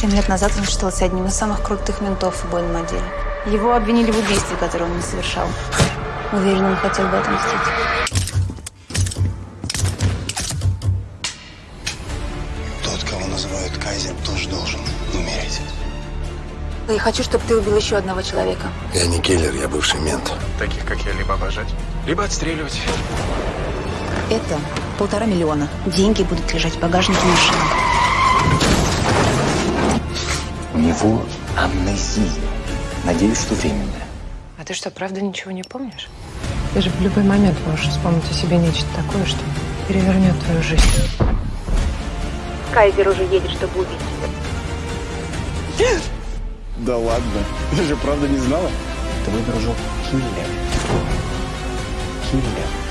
Семь лет назад он считался одним из самых крутых ментов в убойном отделе. Его обвинили в убийстве, которое он не совершал. Уверен, он хотел бы отомстить. Тот, кого называют Кайзер, тоже должен умереть. Я хочу, чтобы ты убил еще одного человека. Я не киллер, я бывший мент. Таких, как я, либо обожать, либо отстреливать. Это полтора миллиона. Деньги будут лежать в багажнике машины. У него амнезия. Надеюсь, что временная. А ты что, правда ничего не помнишь? Ты же в любой момент можешь вспомнить о себе нечто такое, что перевернет твою жизнь. Кайзер уже едет, чтобы убить тебя. Да ладно, я же правда не знала. Твой дружок Киллер. Киллер.